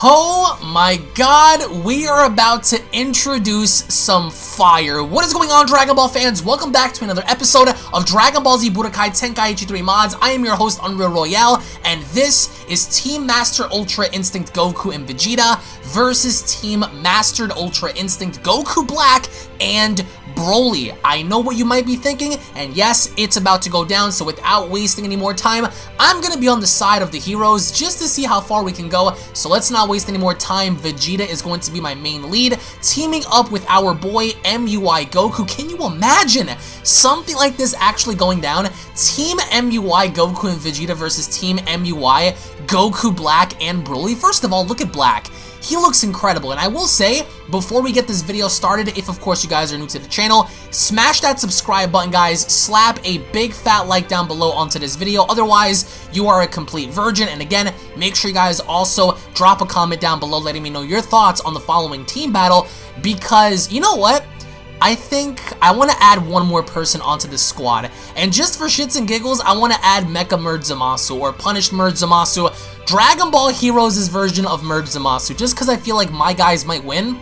Oh my god, we are about to introduce some fire. What is going on, Dragon Ball fans? Welcome back to another episode of Dragon Ball Z Budokai Tenkaichi 3 Mods. I am your host, Unreal Royale, and this is Team Master Ultra Instinct Goku and Vegeta versus Team Mastered Ultra Instinct Goku Black and Broly. I know what you might be thinking, and yes, it's about to go down, so without wasting any more time, I'm gonna be on the side of the heroes just to see how far we can go, so let's not waste any more time. Vegeta is going to be my main lead, teaming up with our boy MUI Goku. Can you imagine something like this actually going down? Team MUI Goku and Vegeta versus Team MUI Goku Black and Broly. First of all, look at Black. He looks incredible, and I will say, before we get this video started, if of course you guys are new to the channel, smash that subscribe button, guys, slap a big fat like down below onto this video, otherwise, you are a complete virgin, and again, make sure you guys also drop a comment down below letting me know your thoughts on the following team battle, because, you know what? I think I want to add one more person onto this squad. And just for shits and giggles, I want to add Mecha Merge Zamasu or Punished Merge Zamasu. Dragon Ball Heroes' version of Merge Zamasu, just because I feel like my guys might win.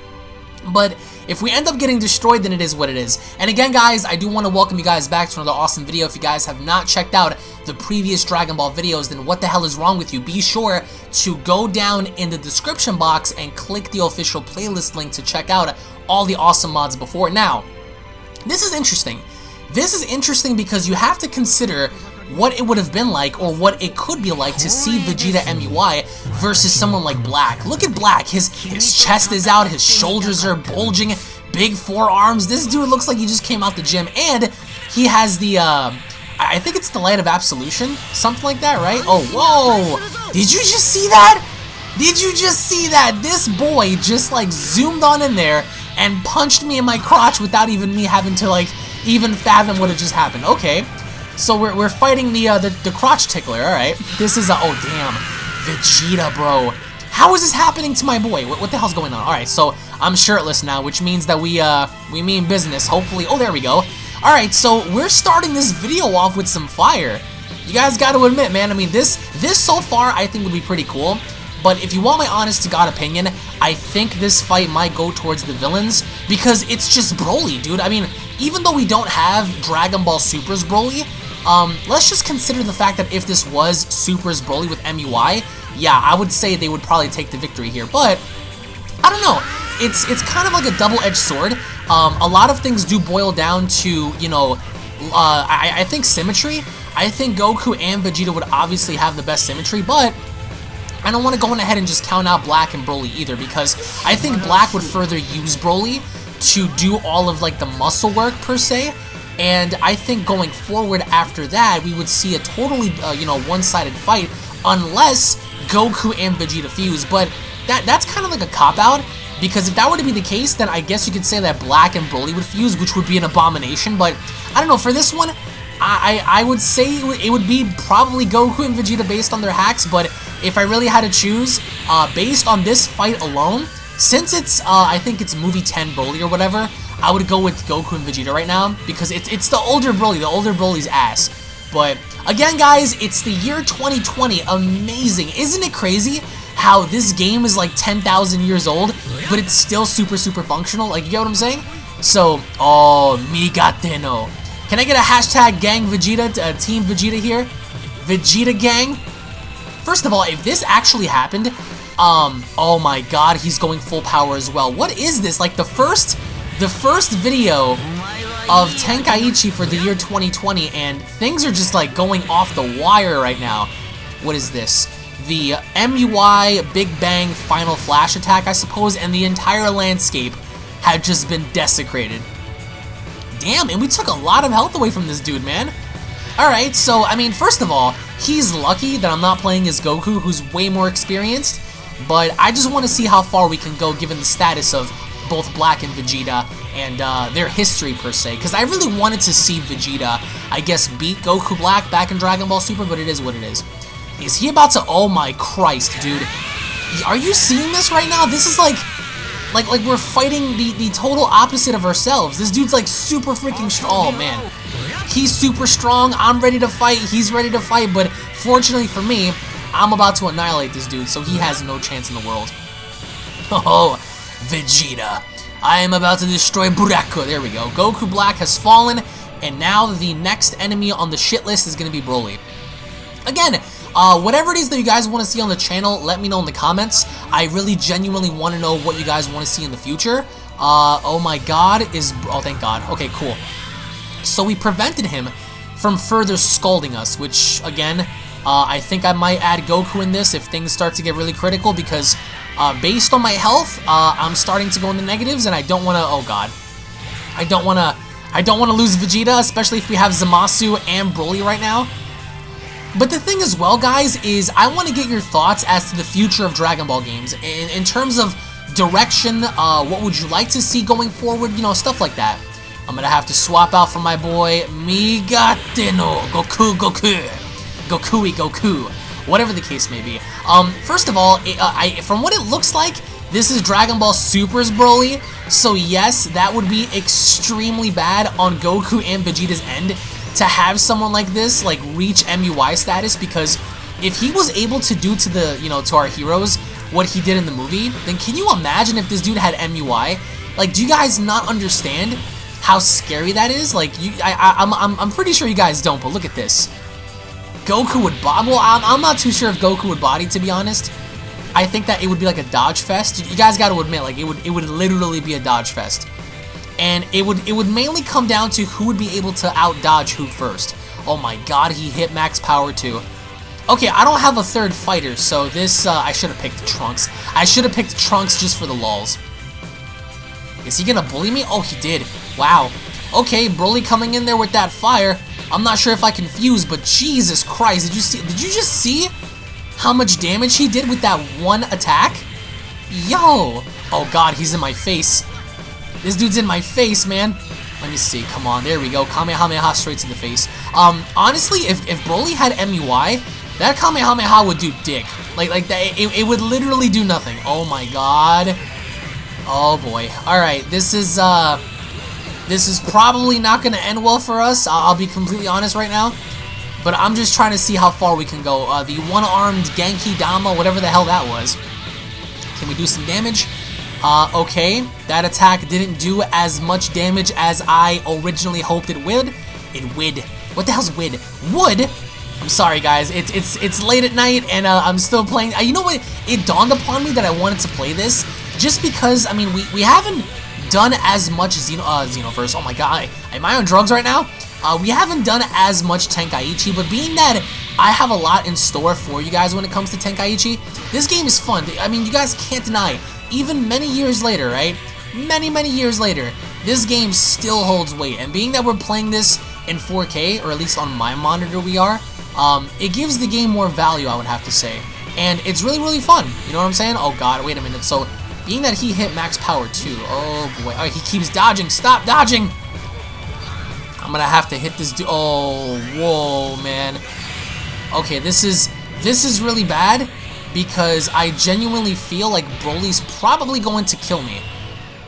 But if we end up getting destroyed, then it is what it is. And again, guys, I do want to welcome you guys back to another awesome video. If you guys have not checked out the previous Dragon Ball videos, then what the hell is wrong with you? Be sure to go down in the description box and click the official playlist link to check out all the awesome mods before. Now, this is interesting. This is interesting because you have to consider what it would have been like or what it could be like to see Vegeta MUI versus someone like Black. Look at Black. His, his chest is out, his shoulders are bulging, big forearms. This dude looks like he just came out the gym and he has the, uh, I think it's the Light of Absolution, something like that, right? Oh, whoa! Did you just see that? Did you just see that? This boy just like zoomed on in there and punched me in my crotch without even me having to like even fathom what had just happened. Okay, so we're, we're fighting the, uh, the, the crotch tickler, alright. This is a, oh damn, Vegeta, bro. How is this happening to my boy? What, what the hell's going on? Alright, so I'm shirtless now, which means that we, uh, we mean business, hopefully. Oh, there we go. Alright, so we're starting this video off with some fire. You guys gotta admit, man, I mean, this, this so far I think would be pretty cool. But if you want my honest to God opinion, I think this fight might go towards the villains because it's just Broly, dude. I mean, even though we don't have Dragon Ball Super's Broly, um, let's just consider the fact that if this was Super's Broly with MUI, yeah, I would say they would probably take the victory here. But, I don't know. It's it's kind of like a double-edged sword. Um, a lot of things do boil down to, you know, uh, I, I think symmetry. I think Goku and Vegeta would obviously have the best symmetry, but I don't want to go on ahead and just count out Black and Broly either because I think Black would further use Broly to do all of like the muscle work per se and I think going forward after that, we would see a totally, uh, you know, one-sided fight unless Goku and Vegeta fuse. But that that's kind of like a cop-out because if that were to be the case, then I guess you could say that Black and Broly would fuse, which would be an abomination. But I don't know, for this one, I, I, I would say it would be probably Goku and Vegeta based on their hacks, but if I really had to choose, uh, based on this fight alone, since it's, uh, I think it's movie 10 Broly or whatever, I would go with Goku and Vegeta right now because it's, it's the older Broly, the older Broly's ass. But again, guys, it's the year 2020. Amazing. Isn't it crazy how this game is like 10,000 years old, but it's still super, super functional? Like, you get what I'm saying? So, oh, Migatte no. Can I get a hashtag gang Vegeta, uh, team Vegeta here? Vegeta gang? First of all, if this actually happened, um, oh my god, he's going full power as well. What is this? Like, the first the first video of Tenkaichi for the year 2020, and things are just like going off the wire right now. What is this? The MUI Big Bang Final Flash attack, I suppose, and the entire landscape had just been desecrated. Damn, and we took a lot of health away from this dude, man. Alright, so, I mean, first of all, he's lucky that I'm not playing as Goku, who's way more experienced, but I just want to see how far we can go given the status of both Black and Vegeta and uh, their history per se. Because I really wanted to see Vegeta, I guess, beat Goku Black back in Dragon Ball Super, but it is what it is. Is he about to... Oh my Christ, dude. Are you seeing this right now? This is like... Like, like we're fighting the, the total opposite of ourselves. This dude's like super freaking strong. Oh, man. He's super strong. I'm ready to fight. He's ready to fight. But fortunately for me, I'm about to annihilate this dude. So he has no chance in the world. Oh, Vegeta. I am about to destroy Buraku. There we go. Goku Black has fallen, and now the next enemy on the shit list is going to be Broly. Again, uh, whatever it is that you guys want to see on the channel, let me know in the comments. I really genuinely want to know what you guys want to see in the future. Uh, oh my god, is... Oh, thank god. Okay, cool. So we prevented him from further scalding us, which, again, uh, I think I might add Goku in this if things start to get really critical, because uh, based on my health, uh, I'm starting to go in the negatives, and I don't want to... Oh god. I don't want to... I don't want to lose Vegeta, especially if we have Zamasu and Broly right now. But the thing as well, guys, is I want to get your thoughts as to the future of Dragon Ball games. In, in terms of direction, uh, what would you like to see going forward, you know, stuff like that. I'm going to have to swap out for my boy Migatte no Goku Goku. Gokui Goku. Whatever the case may be. Um, first of all, it, uh, I, from what it looks like, this is Dragon Ball Super's Broly. So yes, that would be extremely bad on Goku and Vegeta's end to have someone like this like reach MUI status because if he was able to do to the, you know, to our heroes what he did in the movie, then can you imagine if this dude had MUI? Like, do you guys not understand how scary that is? Like, you, I, I, I'm, I'm, I'm pretty sure you guys don't, but look at this. Goku would body, well, I'm, I'm not too sure if Goku would body, to be honest. I think that it would be like a dodge fest. You guys got to admit, like, it would, it would literally be a dodge fest and it would it would mainly come down to who would be able to out dodge who first. Oh my god, he hit max power too. Okay, I don't have a third fighter, so this, uh, I should have picked Trunks. I should have picked Trunks just for the lulls. Is he gonna bully me? Oh, he did. Wow. Okay, Broly coming in there with that fire. I'm not sure if I can fuse, but Jesus Christ, did you see, did you just see how much damage he did with that one attack? Yo! Oh god, he's in my face. This dude's in my face, man. Let me see. Come on. There we go. Kamehameha straight to the face. Um, honestly, if, if Broly had MUI, that Kamehameha would do dick. Like, like that, it, it would literally do nothing. Oh my god. Oh boy. Alright, this is, uh... This is probably not going to end well for us. I'll, I'll, be completely honest right now. But I'm just trying to see how far we can go. Uh, the one-armed Genki Dama, whatever the hell that was. Can we do some damage? Uh, okay, that attack didn't do as much damage as I originally hoped it would. It would. What the hell's would? Would? I'm sorry, guys. It's it's it's late at night, and uh, I'm still playing. Uh, you know what? It dawned upon me that I wanted to play this just because. I mean, we we haven't done as much Xeno uh, Xenoverse. Oh my god, am I on drugs right now? Uh, we haven't done as much Tenkaichi, but being that I have a lot in store for you guys when it comes to Tenkaichi, this game is fun. I mean, you guys can't deny even many years later, right? Many, many years later, this game still holds weight. And being that we're playing this in 4K, or at least on my monitor we are, um, it gives the game more value, I would have to say. And it's really, really fun. You know what I'm saying? Oh god, wait a minute. So, being that he hit max power too, oh boy. Oh, he keeps dodging. Stop dodging! I'm gonna have to hit this dude. Oh, whoa, man. Okay, this is this is really bad because I genuinely feel like Broly's probably going to kill me.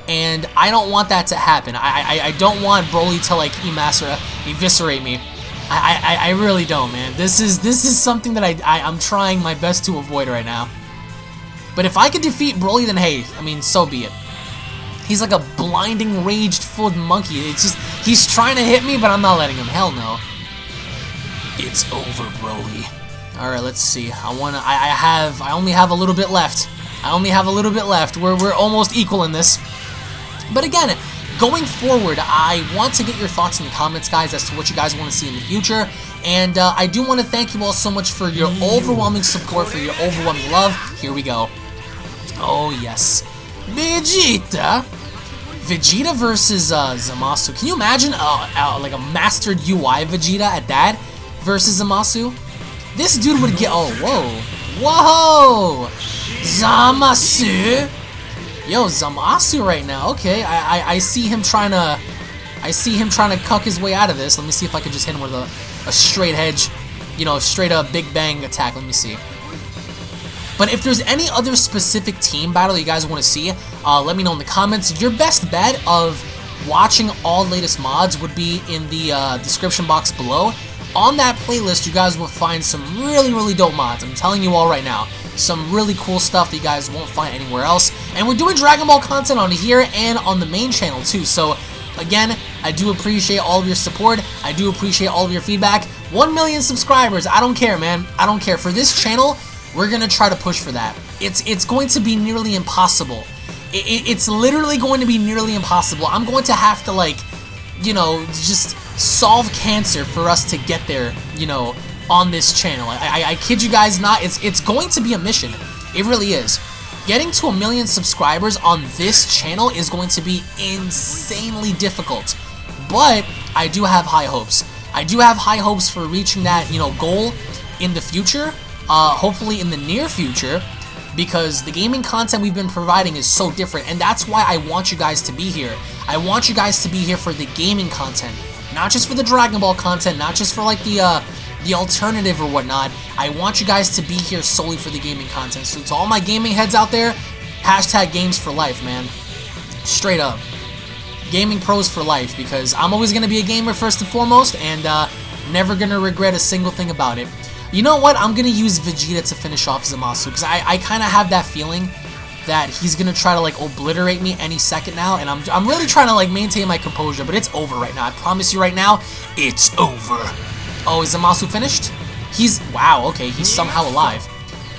And I don't want that to happen. I, I, I don't want Broly to like eviscerate me. I, I, I really don't, man. This is this is something that I, I, I'm trying my best to avoid right now. But if I could defeat Broly, then hey, I mean, so be it. He's like a blinding, raged-filled monkey. It's just, he's trying to hit me, but I'm not letting him. Hell no. It's over, Broly. Alright, let's see. I wanna I, I have I only have a little bit left. I only have a little bit left. We're we're almost equal in this. But again, going forward, I want to get your thoughts in the comments, guys, as to what you guys want to see in the future. And uh, I do want to thank you all so much for your overwhelming support, for your overwhelming love. Here we go. Oh, yes. Vegeta. Vegeta versus uh, Zamasu. Can you imagine uh, uh, like a mastered UI Vegeta at that versus Zamasu? This dude would get- oh, whoa. Whoa! Zamasu! Yo, Zamasu right now. Okay, I, I, I see him trying to... I see him trying to cuck his way out of this. Let me see if I can just hit him with a, a straight hedge. You know, straight up Big Bang attack. Let me see. But if there's any other specific team battle you guys want to see, uh, let me know in the comments. Your best bet of watching all latest mods would be in the uh, description box below. On that playlist, you guys will find some really, really dope mods. I'm telling you all right now. some really cool stuff that you guys won't find anywhere else. And we're doing Dragon Ball content on here and on the main channel too. So again, I do appreciate all of your support. I do appreciate all of your feedback. 1 million subscribers. I don't care, man. I don't care. For this channel, we're going to try to push for that. It's it's going to be nearly impossible. It, it, it's literally going to be nearly impossible. I'm going to have to like, you know, just solve cancer for us to get there, you know, on this channel. I, I, I kid you guys not, it's, it's going to be a mission. It really is. Getting to a million subscribers on this channel is going to be insanely difficult. But I do have high hopes. I do have high hopes for reaching that, you know, goal in the future. Uh, hopefully in the near future because the gaming content we've been providing is so different and that's why I want you guys to be here. I want you guys to be here for the gaming content, not just for the Dragon Ball content, not just for like the uh, the alternative or whatnot. I want you guys to be here solely for the gaming content. So to all my gaming heads out there, hashtag games for life, man. Straight up. Gaming pros for life because I'm always going to be a gamer first and foremost and uh, never going to regret a single thing about it. You know what? I'm going to use Vegeta to finish off Zamasu because I, I kind of have that feeling that he's going to try to like obliterate me any second now and I'm, I'm really trying to like maintain my composure but it's over right now. I promise you right now, it's over. Oh, is Zamasu finished? He's, wow, okay, he's somehow alive.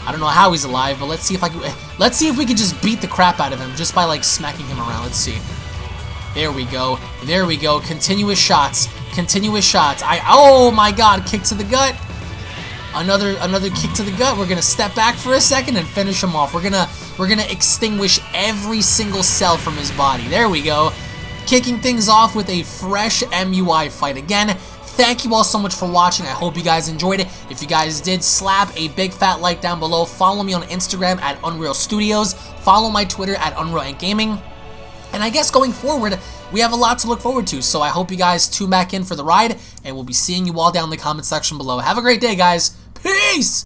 I don't know how he's alive, but let's see if I can, eh, let's see if we can just beat the crap out of him just by like smacking him around. Let's see. There we go. There we go. Continuous shots. Continuous shots. I, oh my god, kick to the gut. Another another kick to the gut. We're gonna step back for a second and finish him off. We're gonna we're gonna extinguish every single cell from his body. There we go. Kicking things off with a fresh MUI fight. Again, thank you all so much for watching. I hope you guys enjoyed it. If you guys did, slap a big fat like down below. Follow me on Instagram at Unreal Studios. Follow my Twitter at Unreal and Gaming. And I guess going forward, we have a lot to look forward to. So I hope you guys tune back in for the ride, and we'll be seeing you all down in the comment section below. Have a great day, guys. Peace!